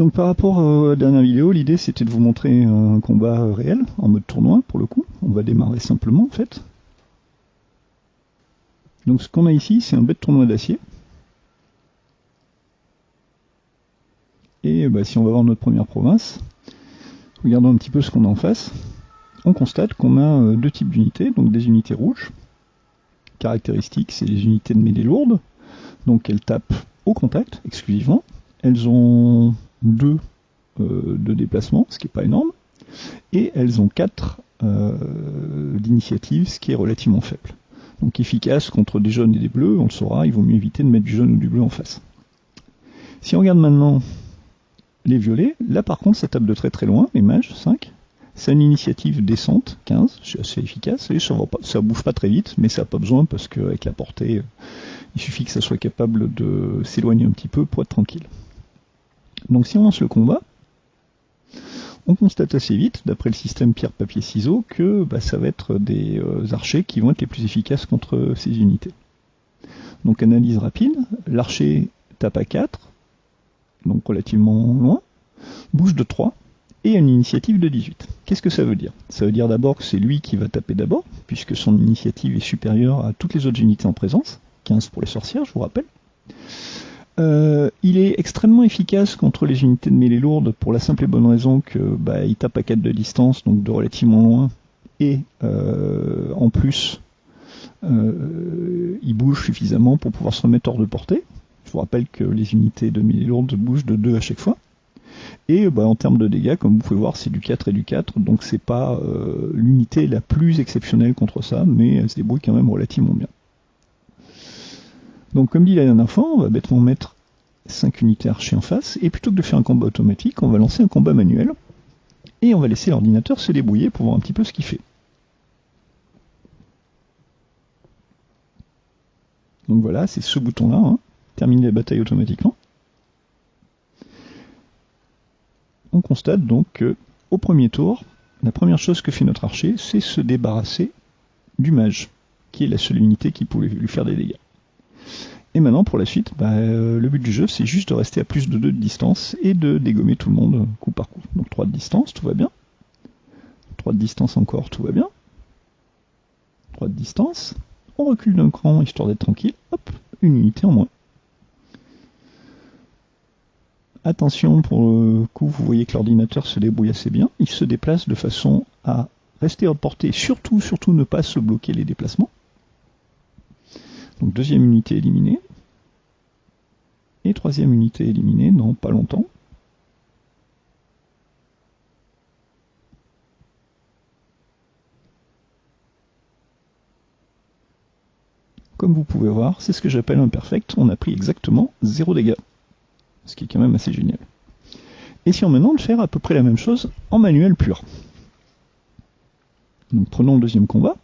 Donc par rapport à la dernière vidéo, l'idée c'était de vous montrer un combat réel, en mode tournoi pour le coup. On va démarrer simplement en fait. Donc ce qu'on a ici, c'est un bête tournoi d'acier. Et bah, si on va voir notre première province, regardons un petit peu ce qu'on a en face. On constate qu'on a euh, deux types d'unités, donc des unités rouges. Caractéristiques, c'est les unités de mêlée lourde. Donc elles tapent au contact exclusivement. Elles ont deux euh, de déplacement, ce qui n'est pas énorme. Et elles ont quatre euh, d'initiative, ce qui est relativement faible. Donc efficace contre des jaunes et des bleus, on le saura, il vaut mieux éviter de mettre du jaune ou du bleu en face. Si on regarde maintenant les violets, là par contre ça tape de très très loin, les mages, 5. C'est une initiative descente, 15, c'est assez efficace, et ça, va pas, pas très vite, mais ça n'a pas besoin parce qu'avec la portée, euh, il suffit que ça soit capable de s'éloigner un petit peu pour être tranquille. Donc si on lance le combat, on constate assez vite, d'après le système pierre-papier-ciseaux, que bah, ça va être des euh, archers qui vont être les plus efficaces contre ces unités. Donc analyse rapide, l'archer tape à 4, donc relativement loin, bouge de 3, et une initiative de 18. Qu'est-ce que ça veut dire? Ça veut dire d'abord que c'est lui qui va taper d'abord, puisque son initiative est supérieure à toutes les autres unités en présence, 15 pour les sorcières, je vous rappelle. Euh, il est extrêmement efficace contre les unités de mêlée lourde pour la simple et bonne raison que bah, il tape à 4 de distance, donc de relativement loin, et euh, en plus euh, il bouge suffisamment pour pouvoir se remettre hors de portée. Je vous rappelle que les unités de mêlée lourde bougent de 2 à chaque fois. Et bah, en termes de dégâts, comme vous pouvez voir, c'est du 4 et du 4, donc c'est pas l'unité la plus exceptionnelle contre ça, mais elle se débrouille quand même relativement bien. Donc comme dit la dernière fois, on va bêtement mettre 5 unités archers en face, et plutôt que de faire un combat automatique, on va lancer un combat manuel, et on va laisser l'ordinateur se débrouiller pour voir un petit peu ce qu'il fait. Donc voilà, c'est ce bouton-là, hein, terminer la bataille automatiquement. On constate donc que, au premier tour, la première chose que fait notre archer, c'est se débarrasser du mage, qui est la seule unité qui pouvait lui faire des dégâts. Et maintenant, pour la suite, bah, euh, le but du jeu, c'est juste de rester à plus de 2 de distance et de dégommer tout le monde coup par coup. Donc 3 de distance, tout va bien. 3 de distance encore, tout va bien. 3 de distance. On recule d'un cran, histoire d'être tranquille. Hop, une unité en moins. Attention, pour le coup, vous voyez que l'ordinateur se débrouille assez bien. Il se déplace de façon à rester à portée, surtout, surtout ne pas se bloquer les déplacements. Donc deuxième unité éliminée. Et troisième unité éliminée dans pas longtemps. Comme vous pouvez voir, c'est ce que j'appelle un perfect. On a pris exactement 0 dégâts. Ce qui est quand même assez génial. Essayons maintenant de faire à peu près la même chose en manuel pur. Donc prenons le deuxième combat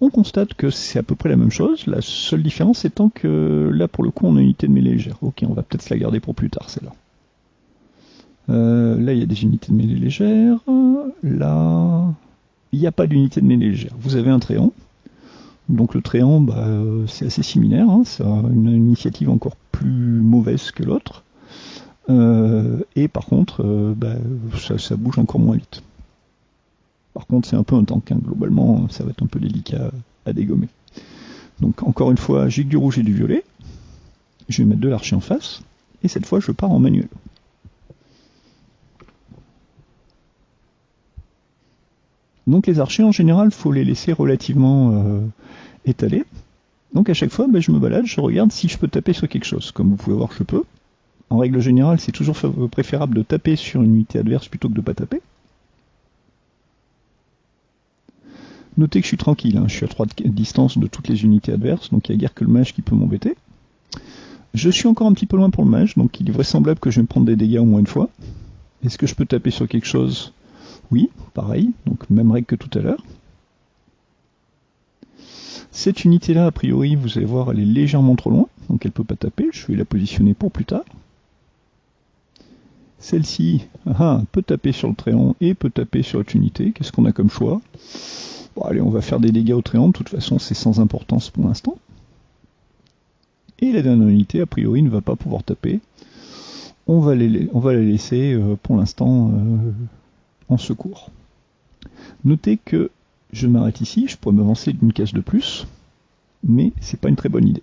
on constate que c'est à peu près la même chose, la seule différence étant que là pour le coup on a une unité de mêlée légère. Ok, on va peut-être se la garder pour plus tard celle-là. Euh, là il y a des unités de mêlée légère, là il n'y a pas d'unité de mêlée légère. Vous avez un tréant, donc le tréant bah, c'est assez similaire, hein. a une initiative encore plus mauvaise que l'autre. Euh, et par contre, euh, bah, ça bouge encore moins vite. Par contre, c'est un peu un tank. Hein. Globalement, ça va être un peu délicat à dégommer. Donc, encore une fois, j'ai du rouge et du violet. Je vais mettre de l'archer en face. Et cette fois, je pars en manuel. Donc les archers, en général, il faut les laisser relativement euh, étalés. Donc à chaque fois, ben, je me balade, je regarde si je peux taper sur quelque chose. Comme vous pouvez voir, je peux. En règle générale, c'est toujours préférable de taper sur une unité adverse plutôt que de ne pas taper. Notez que je suis tranquille, hein. je suis à 3 de distance de toutes les unités adverses, donc il n'y a guère que le mage qui peut m'embêter. Je suis encore un petit peu loin pour le mage, donc il est vraisemblable que je vais me prendre des dégâts au moins une fois. Est-ce que je peux taper sur quelque chose? Oui, pareil, donc même règle que tout à l'heure. Cette unité-là, a priori, vous allez voir, elle est légèrement trop loin, donc elle ne peut pas taper, je vais la positionner pour plus tard. Celle-ci ah, ah, peut taper sur le tréant et peut taper sur l'autre unité. Qu'est-ce qu'on a comme choix? Bon, allez, on va faire des dégâts au tréant, de toute façon c'est sans importance pour l'instant. Et la dernière unité, a priori, ne va pas pouvoir taper. on va les, les laisser pour l'instant en secours. Notez que je m'arrête ici, je pourrais m'avancer d'une case de plus, mais c'est pas une très bonne idée.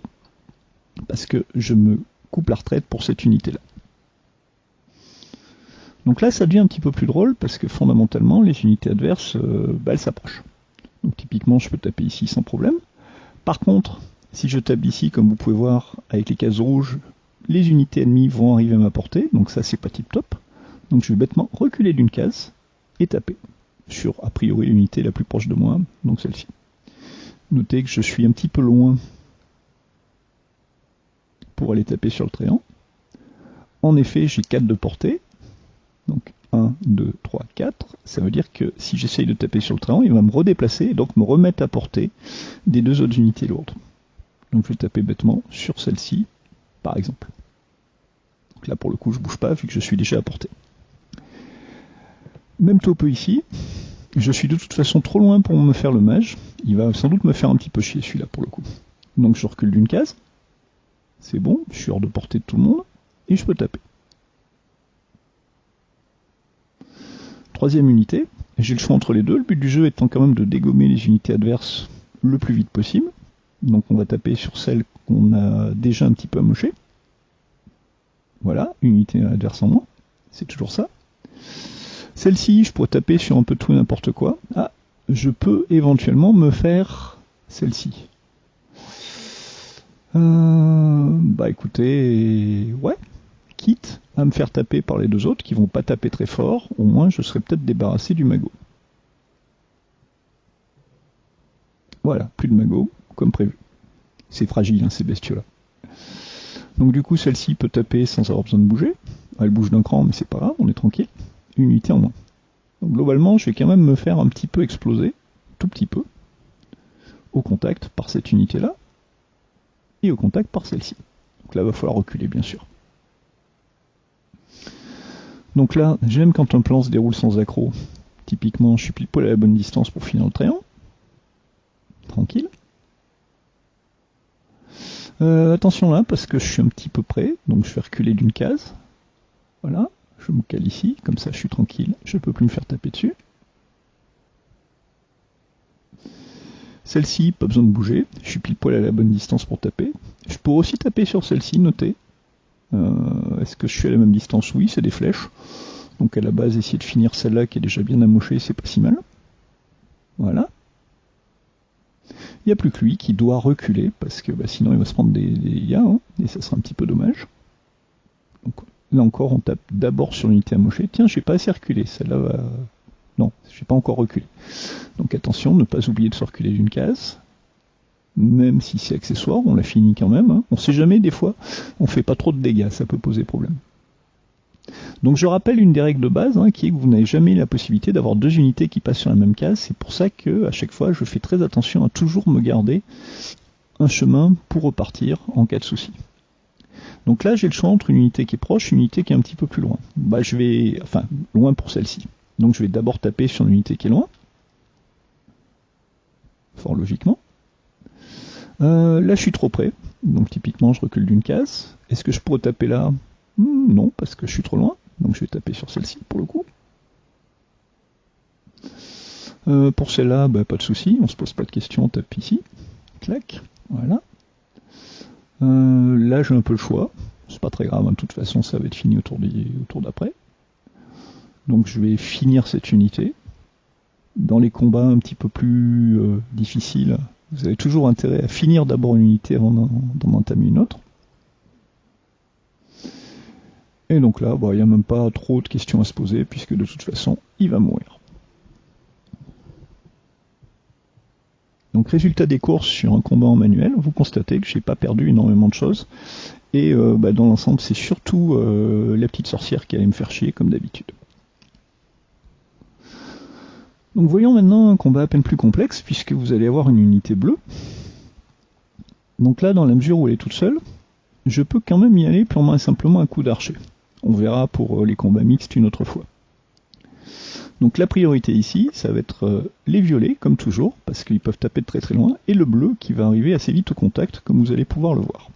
Parce que je me coupe la retraite pour cette unité-là. Donc là, ça devient un petit peu plus drôle parce que fondamentalement, les unités adverses, euh, bah, elles s'approchent. Donc typiquement, je peux taper ici sans problème. Par contre, si je tape ici, comme vous pouvez voir, avec les cases rouges, les unités ennemies vont arriver à ma portée, donc ça c'est pas tip top. Donc je vais bêtement reculer d'une case et taper sur a priori l'unité la plus proche de moi, donc celle-ci. Notez que je suis un petit peu loin pour aller taper sur le tréant. En effet, j'ai 4 de portée. Donc 1, 2, 3, 4. Ça veut dire que si j'essaye de taper sur le tréant, il va me redéplacer et donc me remettre à portée des deux autres unités lourdes. Donc je vais taper bêtement sur celle-ci, par exemple. Donc là pour le coup je bouge pas vu que je suis déjà à portée. Même peu ici. Je suis de toute façon trop loin pour me faire le mage. Il va sans doute me faire un petit peu chier celui-là pour le coup. Donc je recule d'une case. C'est bon, je suis hors de portée de tout le monde. Et je peux taper. Troisième unité. J'ai le choix entre les deux. Le but du jeu étant quand même de dégommer les unités adverses le plus vite possible. Donc on va taper sur celle qu'on a déjà un petit peu amochée. Voilà, unité adverse en moins. C'est toujours ça. Celle-ci, je pourrais taper sur un peu tout et n'importe quoi. Ah, je peux éventuellement me faire celle-ci. Euh, bah écoutez, ouais, quitte à me faire taper par les deux autres qui vont pas taper très fort, au moins je serais peut-être débarrassé du magot. Voilà, plus de magot, comme prévu. C'est fragile, hein, ces bestiaux-là. Donc du coup, celle-ci peut taper sans avoir besoin de bouger. Elle bouge d'un cran, mais c'est pas grave, on est tranquille unité en moins. Donc globalement, je vais quand même me faire un petit peu exploser, tout petit peu, au contact par cette unité-là, et au contact par celle-ci. Donc là, il va falloir reculer, bien sûr. Donc là, j'aime quand un plan se déroule sans accro. Typiquement, je suis pile poil à la bonne distance pour finir le tréant. Tranquille. Euh, attention là, parce que je suis un petit peu près, donc je vais reculer d'une case. Voilà je me cale ici, comme ça je suis tranquille, je ne peux plus me faire taper dessus. Celle-ci, pas besoin de bouger, je suis pile poil à la bonne distance pour taper. Je pourrais aussi taper sur celle-ci, notez. Euh, est-ce que je suis à la même distance Oui, c'est des flèches. Donc à la base, essayer de finir celle-là qui est déjà bien amochée, c'est pas si mal. Voilà. Il n'y a plus que lui qui doit reculer, parce que bah, sinon il va se prendre des, des hein, et ça sera un petit peu dommage. Là encore, on tape d'abord sur l'unité amochée. Tiens, je n'ai pas assez reculé. Celle-là va... Non, je n'ai pas encore reculé. Donc attention, ne pas oublier de se reculer d'une case. Même si c'est accessoire, on l'a fini quand même. Hein. On sait jamais, des fois, on fait pas trop de dégâts, ça peut poser problème. Donc je rappelle une des règles de base, hein, qui est que vous n'avez jamais la possibilité d'avoir deux unités qui passent sur la même case. C'est pour ça que à chaque fois, je fais très attention à toujours me garder un chemin pour repartir en cas de souci. Donc là, j'ai le choix entre une unité qui est proche et une unité qui est un petit peu plus loin. Bah, je vais, enfin, loin pour celle-ci. Donc je vais d'abord taper sur l'unité qui est loin. Fort logiquement. Euh, là, je suis trop près. Donc typiquement, je recule d'une case. Est-ce que je pourrais taper là? Hmm, Non, parce que je suis trop loin. Donc je vais taper sur celle-ci pour le coup. Euh, pour celle-là, bah, pas de souci, on se pose pas de questions, on tape ici. Clac, voilà. Euh, là, j'ai un peu le choix. C'est pas très grave, hein. de toute façon, ça va être fini autour d'après. Donc, je vais finir cette unité. Dans les combats un petit peu plus euh, difficiles, vous avez toujours intérêt à finir d'abord une unité avant d'en entamer une autre. Et donc là, il n'y a même pas trop de questions à se poser, puisque de toute façon, il va mourir. Donc résultat des courses sur un combat en manuel, vous constatez que j'ai pas perdu énormément de choses. Et euh, bah, dans l'ensemble, c'est surtout euh, la petite sorcière qui allait me faire chier comme d'habitude. Donc voyons maintenant un combat à peine plus complexe, puisque vous allez avoir une unité bleue. Donc là, dans la mesure où elle est toute seule, je peux quand même y aller purement et simplement un coup d'archer. On verra pour euh, les combats mixtes une autre fois. Donc la priorité ici, ça va être euh, les violets, comme toujours, parce qu'ils peuvent taper de très très loin, et le bleu qui va arriver assez vite au contact, comme vous allez pouvoir le voir.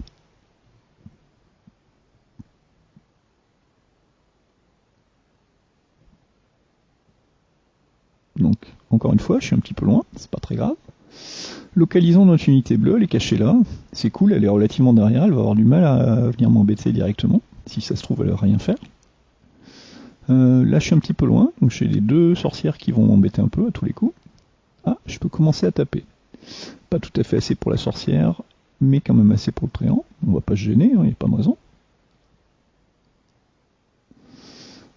Donc, encore une fois, je suis un petit peu loin, c'est pas très grave. Localisons notre unité bleue, elle est cachée là. C'est cool, elle est relativement derrière, elle va avoir du mal à venir m'embêter directement. Si ça se trouve, elle va rien faire. Euh, là, je suis un petit peu loin, donc j'ai les deux sorcières qui vont m'embêter un peu à tous les coups. Ah, je peux commencer à taper. Pas tout à fait assez pour la sorcière, mais quand même assez pour le tréant. On va pas se gêner, il hein, n'y a pas de raison.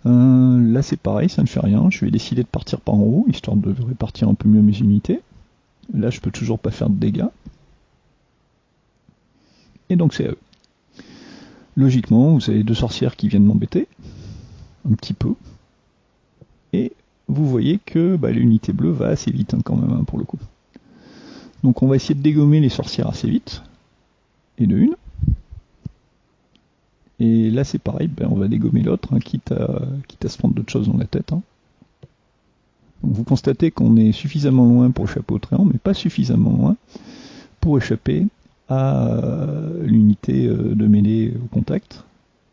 Euh, là c'est pareil, ça ne fait rien. Je vais décider de partir par en haut, histoire de répartir un peu mieux mes unités. Là je peux toujours pas faire de dégâts. Et donc c'est à eux. Logiquement, vous avez deux sorcières qui viennent m'embêter. Un petit peu. Et vous voyez que bah, l'unité bleue va assez vite hein, quand même hein, pour le coup. Donc on va essayer de dégommer les sorcières assez vite. Et de une. Et là c'est pareil, ben, on va dégommer l'autre, hein, quitte, à, quitte à se prendre d'autres choses dans la tête. Donc vous constatez qu'on est suffisamment loin pour échapper au tréant, mais pas suffisamment loin pour échapper à euh, l'unité euh, de mêlée au contact.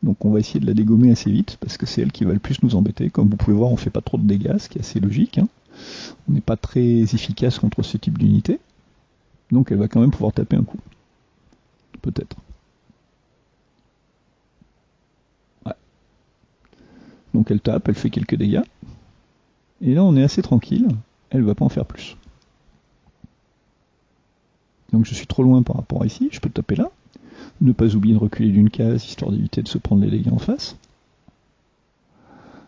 Donc on va essayer de la dégommer assez vite, parce que c'est elle qui va le plus nous embêter. Comme vous pouvez voir, on fait pas trop de dégâts, ce qui est assez logique. Hein. On n'est pas très efficace contre ce type d'unité. Donc elle va quand même pouvoir taper un coup. Peut-être. Donc elle tape, elle fait quelques dégâts. Et là on est assez tranquille, elle va pas en faire plus. Donc je suis trop loin par rapport à ici, je peux taper là. Ne pas oublier de reculer d'une case, histoire d'éviter de se prendre les dégâts en face.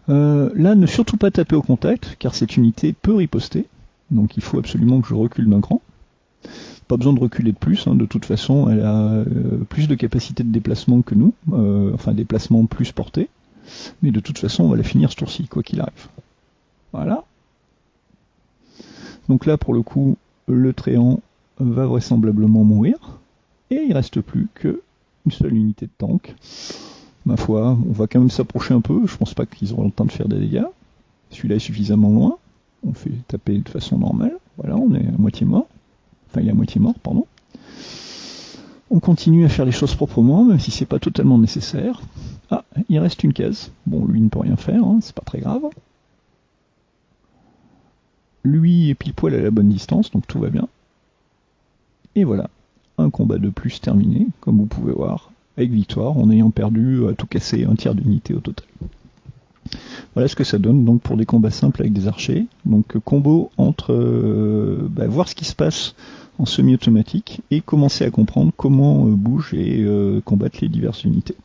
Euh, là, ne surtout pas taper au contact, car cette unité peut riposter. Donc il faut absolument que je recule d'un cran. Pas besoin de reculer de plus, hein. de toute façon, elle a euh, plus de capacité de déplacement que nous, euh, enfin déplacement plus porté. Mais de toute façon, on va la finir ce tour-ci, quoi qu'il arrive. Voilà. Donc là, pour le coup, le tréant va vraisemblablement mourir. Et il reste plus qu'une seule unité de tank. Ma foi, on va quand même s'approcher un peu. Je pense pas qu'ils auront le temps de faire des dégâts. Celui-là est suffisamment loin. On fait taper de façon normale. Voilà, on est à moitié mort. Enfin, il est à moitié mort, pardon. On continue à faire les choses proprement, même si c'est pas totalement nécessaire. Ah, il reste une case. Bon, lui ne peut rien faire, hein, c'est pas très grave. Lui est pile poil à la bonne distance, donc tout va bien. Et voilà, un combat de plus terminé, comme vous pouvez voir, avec victoire, en ayant perdu à tout casser un tiers d'unité au total. Voilà ce que ça donne donc pour des combats simples avec des archers. Donc combo entre euh, bah, voir ce qui se passe en semi-automatique et commencer à comprendre comment euh, bougent et euh, combattre les diverses unités.